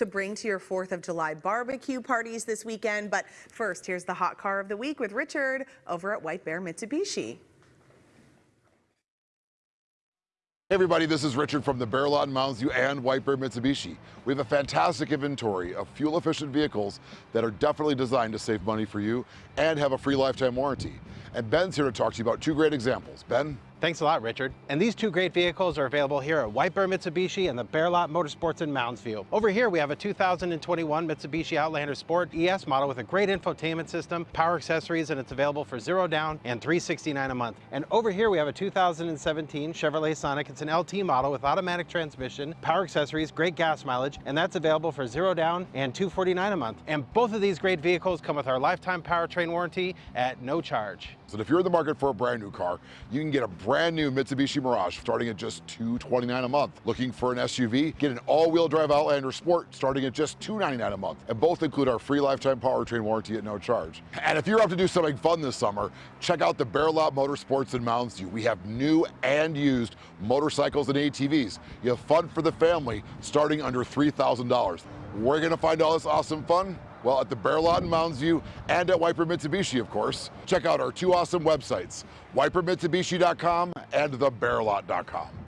to bring to your 4th of July barbecue parties this weekend. But first, here's the hot car of the week with Richard over at White Bear Mitsubishi. Hey everybody, this is Richard from the Bear Lot in Mounds View and White Bear Mitsubishi. We have a fantastic inventory of fuel efficient vehicles that are definitely designed to save money for you and have a free lifetime warranty. And Ben's here to talk to you about two great examples. Ben? Thanks a lot, Richard. And these two great vehicles are available here at White Bear Mitsubishi and the Bear Lot Motorsports in Mounds View. Over here, we have a 2021 Mitsubishi Outlander Sport ES model with a great infotainment system, power accessories, and it's available for zero down and 369 a month. And over here, we have a 2017 Chevrolet Sonic. It's an LT model with automatic transmission, power accessories, great gas mileage, and that's available for zero down and 249 a month. And both of these great vehicles come with our lifetime powertrain warranty at no charge. So if you're in the market for a brand new car, you can get a brand new Mitsubishi Mirage starting at just 229 a month. Looking for an SUV? Get an all-wheel drive Outlander Sport starting at just 299 a month. And both include our free lifetime powertrain warranty at no charge. And if you're up to do something fun this summer, check out the Bear Lot Motorsports in Mounds View. We have new and used motorcycles and ATVs. You have fun for the family starting under $3,000. We're gonna find all this awesome fun well, at the Bear Lot in Mounds View and at White Bear Mitsubishi, of course. Check out our two awesome websites, whitebearmitsubishi.com and thebearlot.com.